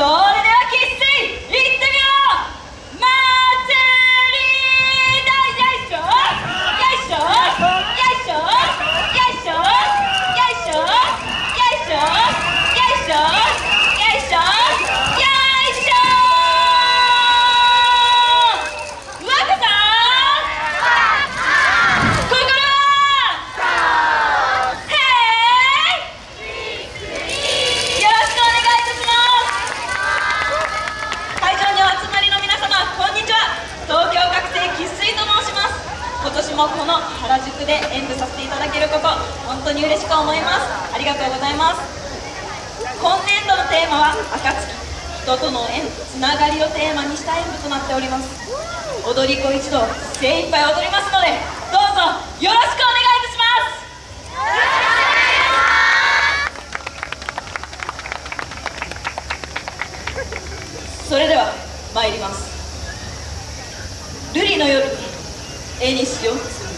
profesores. もこの原宿で演舞させていただけること本当に嬉しく思います。ありがとうございます。今年度のテーマは「暁」人との縁つながりをテーマにした演舞となっております。踊り子一同精一杯踊りますのでどうぞよろしくお願いいたします。それでは参ります。瑠璃の夜絵にしようつむ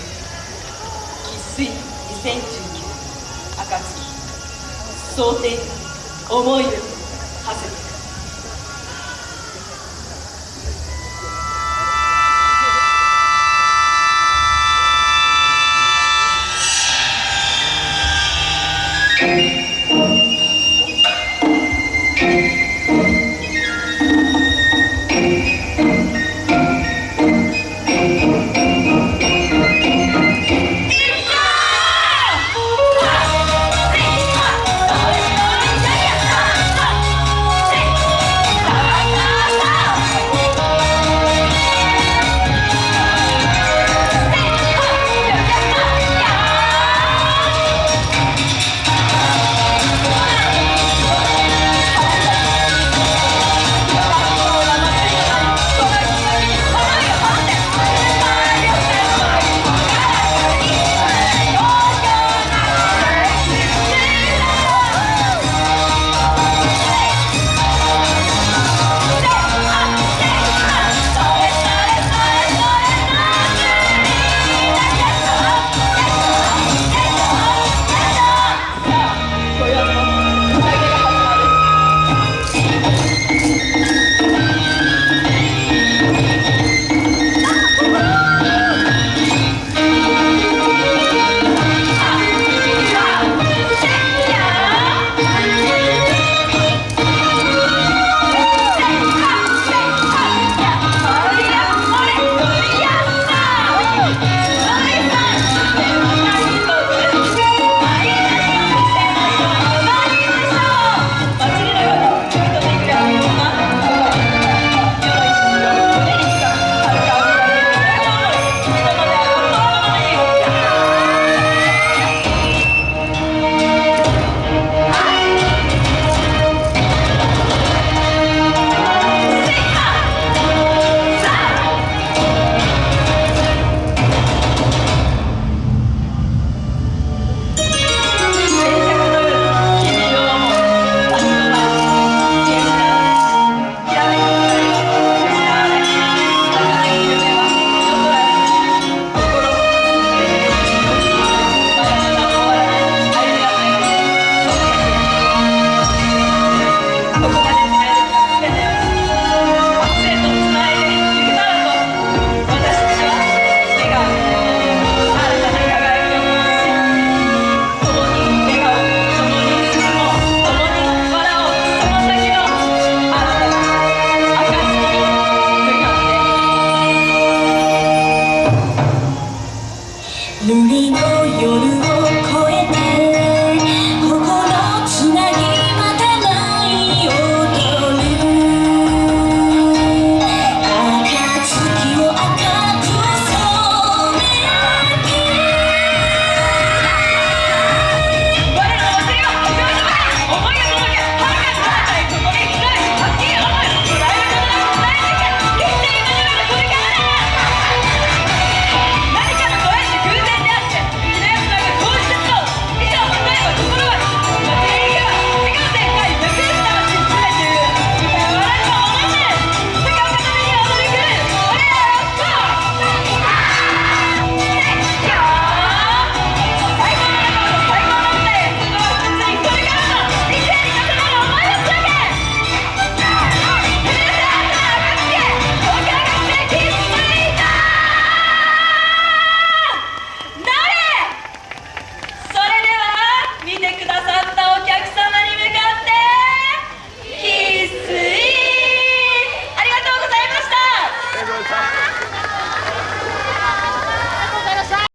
生粋2019暁。想定思いを馳せて